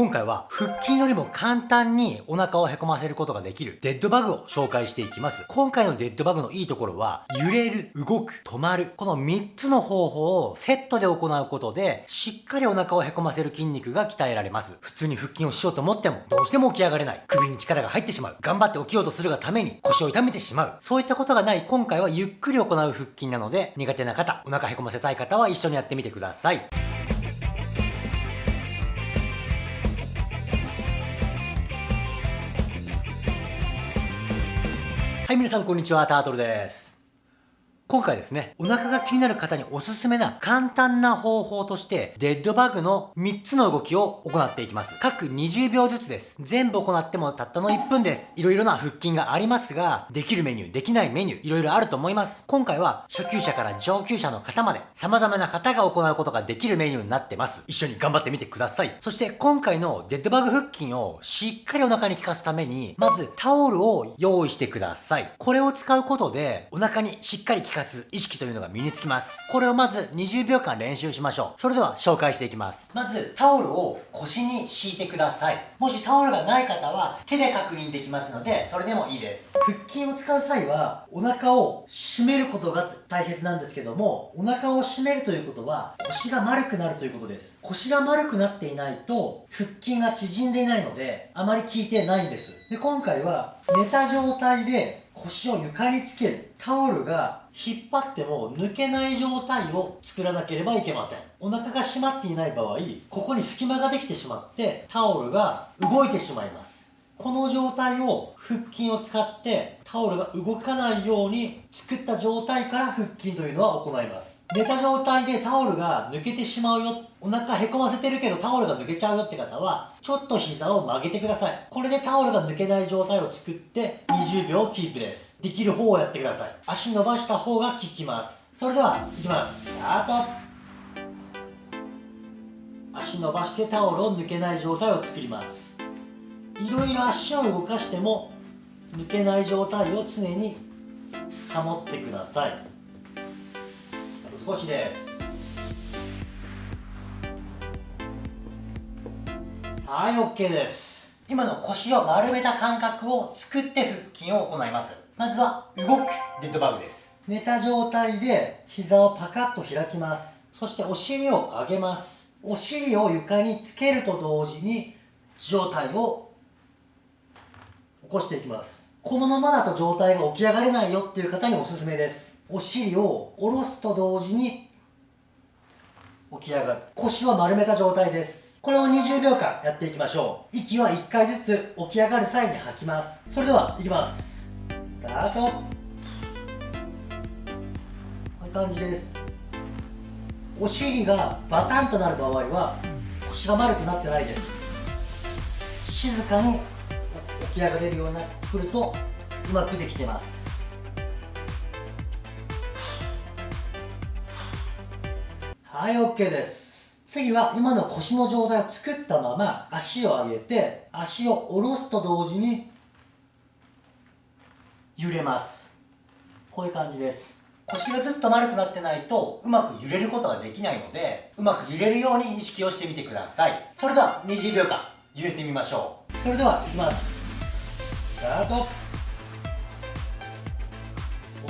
今回は腹筋よりも簡単にお腹をへこませることができるデッドバグを紹介していきます。今回のデッドバグのいいところは、揺れる、動く、止まる、この3つの方法をセットで行うことで、しっかりお腹をへこませる筋肉が鍛えられます。普通に腹筋をしようと思っても、どうしても起き上がれない。首に力が入ってしまう。頑張って起きようとするがために腰を痛めてしまう。そういったことがない今回はゆっくり行う腹筋なので、苦手な方、お腹へこませたい方は一緒にやってみてください。はい、皆さんこんにちは、タートルです。今回ですね、お腹が気になる方におすすめな簡単な方法として、デッドバグの3つの動きを行っていきます。各20秒ずつです。全部行ってもたったの1分です。いろいろな腹筋がありますが、できるメニュー、できないメニュー、いろいろあると思います。今回は初級者から上級者の方まで、様々な方が行うことができるメニューになってます。一緒に頑張ってみてください。そして今回のデッドバグ腹筋をしっかりお腹に効かすために、まずタオルを用意してください。これを使うことで、お腹にしっかり効かす意識というのが身につきます。これをまず20秒間練習しましょう。それでは紹介していきます。まずタオルを腰に敷いてください。もしタオルがない方は手で確認できますので、それでもいいです。腹筋を使う際はお腹を締めることが大切なんですけども、お腹を締めるということは腰が丸くなるということです。腰が丸くなっていないと腹筋が縮んでいないので、あまり効いてないんです。で、今回は寝た状態で腰を床につける。タオルが引っ張っても抜けない状態を作らなければいけません。お腹が締まっていない場合、ここに隙間ができてしまってタオルが動いてしまいます。この状態を腹筋を使ってタオルが動かないように作った状態から腹筋というのは行います。寝た状態でタオルが抜けてしまうよ、お腹へこませてるけどタオルが抜けちゃうよって方は、ちょっと膝を曲げてください。これでタオルが抜けない状態を作って20秒キープです。できる方をやってください。足伸ばした方が効きます。それでは、いきます。スタート足伸ばしてタオルを抜けない状態を作ります。いろいろ足を動かしても抜けない状態を常に保ってください。少しです。はい OK です。今の腰を丸めた感覚を作って腹筋を行います。まずは動くデッドバグです。寝た状態で膝をパカッと開きます。そしてお尻を上げます。お尻を床につけると同時に状態を起こしていきます。このままだと状態が起き上がれないよっていう方におすすめです。お尻を下ろすと同時に起き上がる。腰は丸めた状態です。これを20秒間やっていきましょう。息は1回ずつ起き上がる際に吐きます。それではいきます。スタート。こういう感じです。お尻がバタンとなる場合は腰が丸くなってないです。静かに起き上がれるようになってくるとうまくできてます。はい OK です。次は今の腰の状態を作ったまま足を上げて足を下ろすと同時に揺れます。こういう感じです。腰がずっと丸くなってないとうまく揺れることができないのでうまく揺れるように意識をしてみてください。それでは20秒間揺れてみましょう。それではいきます。スタート。こ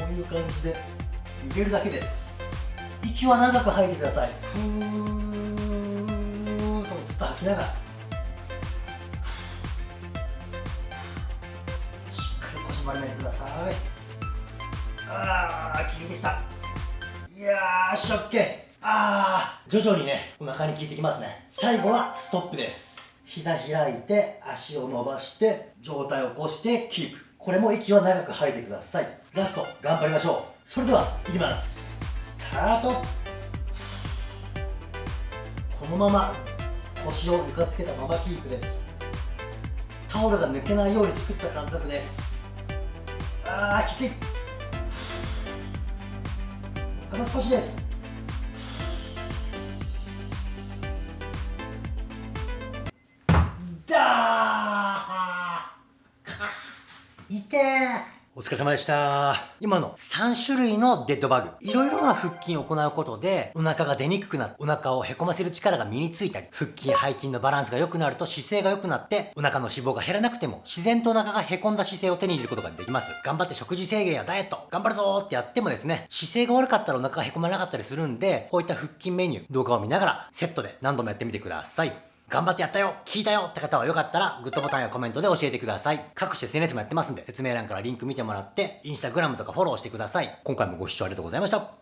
ういう感じで揺れるだけです。息は長く吐いてください。ふーっとずっと吐きながら。しっかり腰丸めてください。ああ効いてきた。いやーしょっけあー徐々にねお腹に効いてきますね。最後はストップです。膝開いて足を伸ばして上体を起こしてキープ。これも息は長く吐いてください。ラスト頑張りましょう。それではいきます。タート。このまま腰を床つけたままキープです。タオルが抜けないように作った感覚です。あーきつい。あと少しです。だーいてーお疲れ様でした。今の3種類のデッドバグ。いろいろな腹筋を行うことで、お腹が出にくくなって、お腹をへこませる力が身についたり、腹筋、背筋のバランスが良くなると姿勢が良くなって、お腹の脂肪が減らなくても、自然とお腹がへこんだ姿勢を手に入れることができます。頑張って食事制限やダイエット、頑張るぞーってやってもですね、姿勢が悪かったらお腹がへこまなかったりするんで、こういった腹筋メニュー、動画を見ながら、セットで何度もやってみてください。頑張ってやったよ聞いたよって方はよかったら、グッドボタンやコメントで教えてください。各種 SNS もやってますんで、説明欄からリンク見てもらって、インスタグラムとかフォローしてください。今回もご視聴ありがとうございました。